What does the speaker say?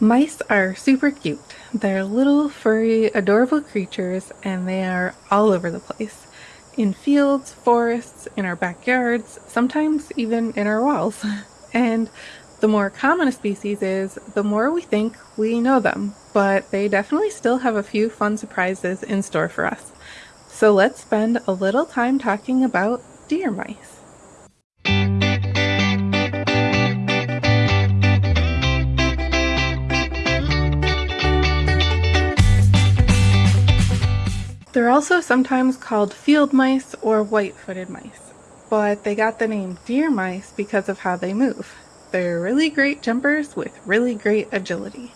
Mice are super cute. They're little, furry, adorable creatures, and they are all over the place. In fields, forests, in our backyards, sometimes even in our walls. And the more common a species is, the more we think we know them, but they definitely still have a few fun surprises in store for us. So let's spend a little time talking about deer mice. They're also sometimes called field mice or white-footed mice, but they got the name deer mice because of how they move. They're really great jumpers with really great agility.